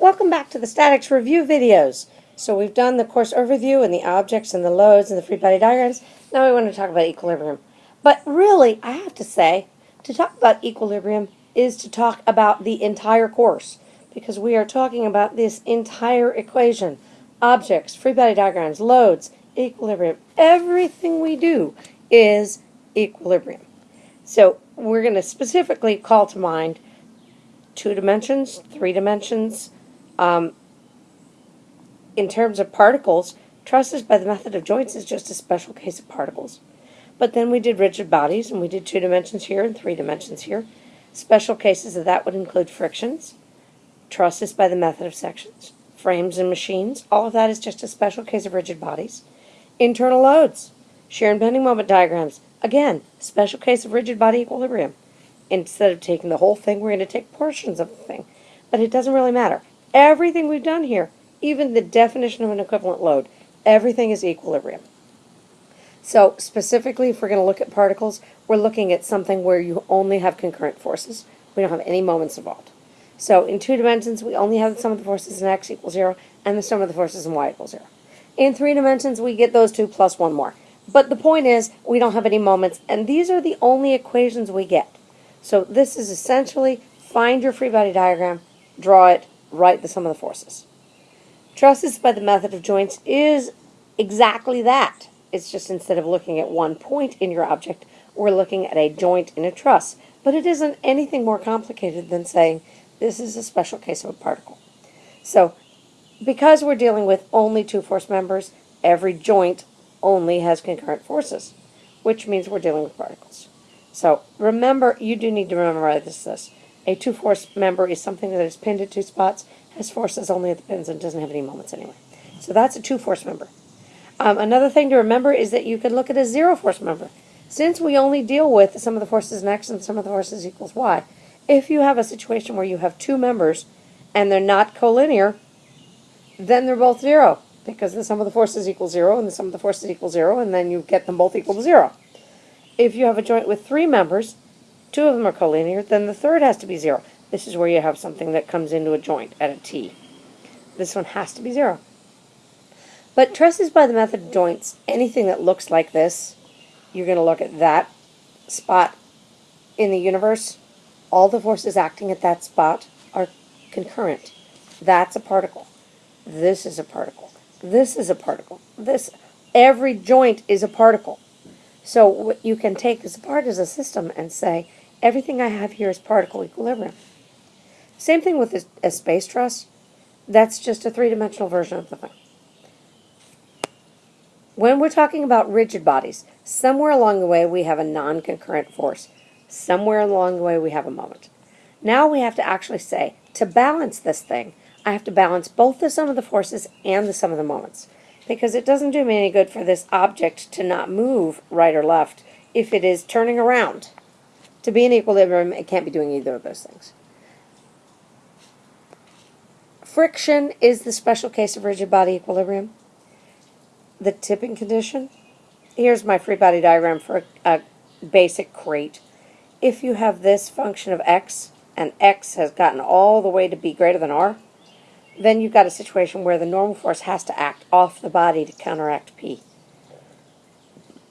Welcome back to the statics review videos. So we've done the course overview and the objects and the loads and the free body diagrams. Now we want to talk about equilibrium. But really, I have to say, to talk about equilibrium is to talk about the entire course because we are talking about this entire equation. Objects, free body diagrams, loads, equilibrium. Everything we do is equilibrium. So we're going to specifically call to mind two dimensions, three dimensions. Um, in terms of particles, trusses by the method of joints is just a special case of particles. But then we did rigid bodies, and we did two dimensions here and three dimensions here. Special cases of that would include frictions, trusses by the method of sections, frames and machines. All of that is just a special case of rigid bodies. Internal loads, shear and bending moment diagrams. Again, special case of rigid body equilibrium. Instead of taking the whole thing, we're going to take portions of the thing. But it doesn't really matter. Everything we've done here, even the definition of an equivalent load, everything is equilibrium. So specifically, if we're going to look at particles, we're looking at something where you only have concurrent forces. We don't have any moments involved. So in two dimensions, we only have the sum of the forces in x equals 0 and the sum of the forces in y equals 0. In three dimensions, we get those two plus one more. But the point is, we don't have any moments, and these are the only equations we get. So this is essentially find your free body diagram, draw it, write the sum of the forces. Trusses by the method of joints is exactly that. It's just instead of looking at one point in your object, we're looking at a joint in a truss. But it isn't anything more complicated than saying this is a special case of a particle. So because we're dealing with only two force members, every joint only has concurrent forces, which means we're dealing with particles. So remember, you do need to remember this. A two-force member is something that is pinned at two spots, has forces only at the pins, and doesn't have any moments anyway. So that's a two-force member. Um, another thing to remember is that you could look at a zero-force member. Since we only deal with the sum of the forces in x and the sum of the forces equals y, if you have a situation where you have two members and they're not collinear, then they're both zero because the sum of the forces equals zero and the sum of the forces equals zero, and then you get them both equal to zero. If you have a joint with three members, two of them are collinear, then the third has to be zero. This is where you have something that comes into a joint at a T. This one has to be zero. But trusses by the method of joints, anything that looks like this, you're going to look at that spot in the universe. All the forces acting at that spot are concurrent. That's a particle. This is a particle. This is a particle. This, every joint is a particle. So what you can take this apart as a system and say, everything I have here is particle equilibrium. Same thing with a space truss. That's just a three-dimensional version of the thing. When we're talking about rigid bodies, somewhere along the way we have a non-concurrent force. Somewhere along the way we have a moment. Now we have to actually say, to balance this thing, I have to balance both the sum of the forces and the sum of the moments. Because it doesn't do me any good for this object to not move right or left if it is turning around. To be in equilibrium, it can't be doing either of those things. Friction is the special case of rigid body equilibrium. The tipping condition. Here's my free body diagram for a, a basic crate. If you have this function of x, and x has gotten all the way to be greater than r, then you've got a situation where the normal force has to act off the body to counteract P.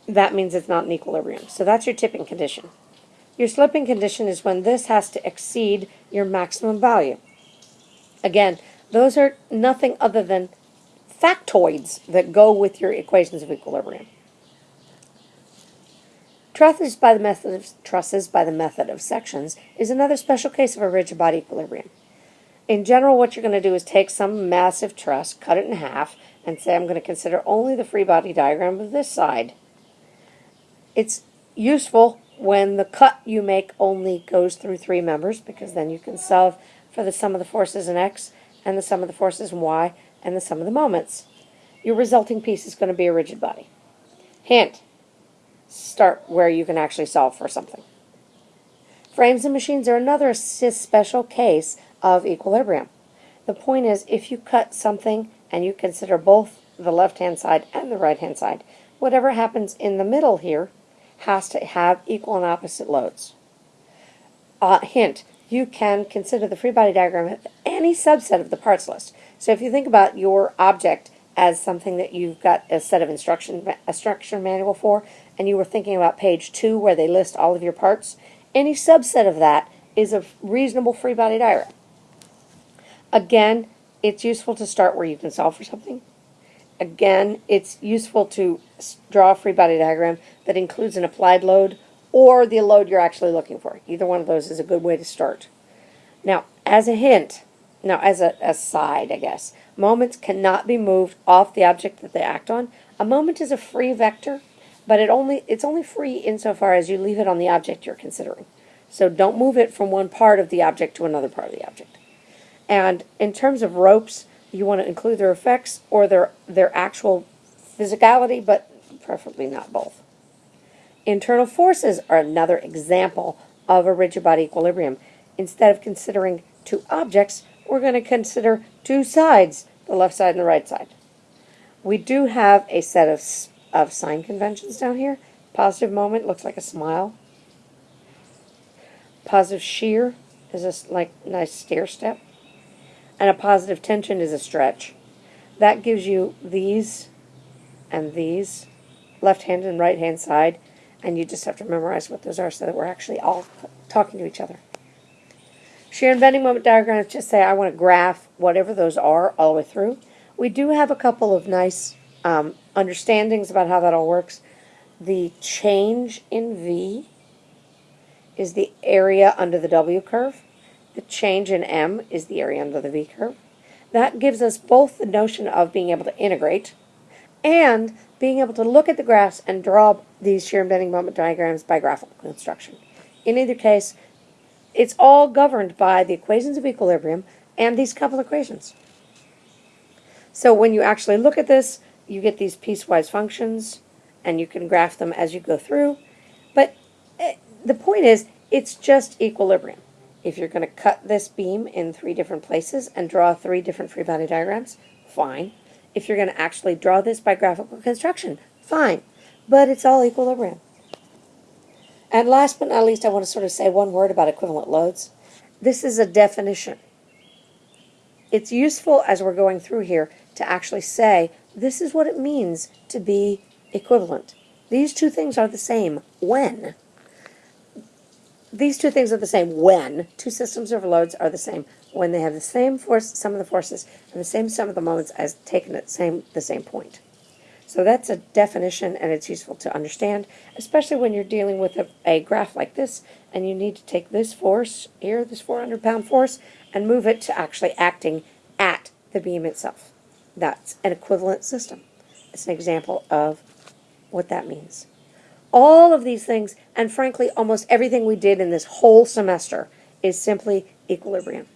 That means it's not in equilibrium. So that's your tipping condition. Your slipping condition is when this has to exceed your maximum value. Again, those are nothing other than factoids that go with your equations of equilibrium. Trusses by the method of trusses by the method of sections is another special case of a rigid body equilibrium in general, what you're going to do is take some massive truss, cut it in half, and say I'm going to consider only the free body diagram of this side. It's useful when the cut you make only goes through three members because then you can solve for the sum of the forces in x and the sum of the forces in y and the sum of the moments. Your resulting piece is going to be a rigid body. Hint, start where you can actually solve for something. Frames and machines are another special case of equilibrium. The point is, if you cut something and you consider both the left-hand side and the right-hand side, whatever happens in the middle here has to have equal and opposite loads. Uh, hint, you can consider the free body diagram of any subset of the parts list. So if you think about your object as something that you've got a set of instruction a instruction manual for, and you were thinking about page two where they list all of your parts, any subset of that is a reasonable free body diagram. Again, it's useful to start where you can solve for something. Again, it's useful to draw a free body diagram that includes an applied load or the load you're actually looking for. Either one of those is a good way to start. Now, as a hint, now as a aside, I guess, moments cannot be moved off the object that they act on. A moment is a free vector, but it only it's only free insofar as you leave it on the object you're considering. So don't move it from one part of the object to another part of the object. And in terms of ropes, you want to include their effects or their their actual physicality, but preferably not both. Internal forces are another example of a rigid body equilibrium. Instead of considering two objects, we're going to consider two sides, the left side and the right side. We do have a set of, of sign conventions down here. Positive moment looks like a smile. Positive shear is a like nice stair step. And a positive tension is a stretch. That gives you these and these, left hand and right hand side, and you just have to memorize what those are so that we're actually all talking to each other. Shear and bending moment diagrams just say I want to graph whatever those are all the way through. We do have a couple of nice um, understandings about how that all works. The change in V is the area under the W curve. The change in M is the area under the V curve. That gives us both the notion of being able to integrate and being able to look at the graphs and draw these shear and bending moment diagrams by graphical construction. In either case, it's all governed by the equations of equilibrium and these couple equations. So when you actually look at this, you get these piecewise functions, and you can graph them as you go through. But eh, the point is, it's just equilibrium. If you're going to cut this beam in three different places and draw three different free body diagrams, fine. If you're going to actually draw this by graphical construction, fine. But it's all equilibrium. And last but not least, I want to sort of say one word about equivalent loads. This is a definition. It's useful as we're going through here to actually say this is what it means to be equivalent. These two things are the same when. These two things are the same when. Two systems of loads are the same when they have the same force, sum of the forces, and the same sum of the moments as taken at same the same point. So that's a definition, and it's useful to understand, especially when you're dealing with a, a graph like this, and you need to take this force here, this 400 pound force, and move it to actually acting at the beam itself. That's an equivalent system. It's an example of what that means. All of these things, and frankly, almost everything we did in this whole semester, is simply equilibrium.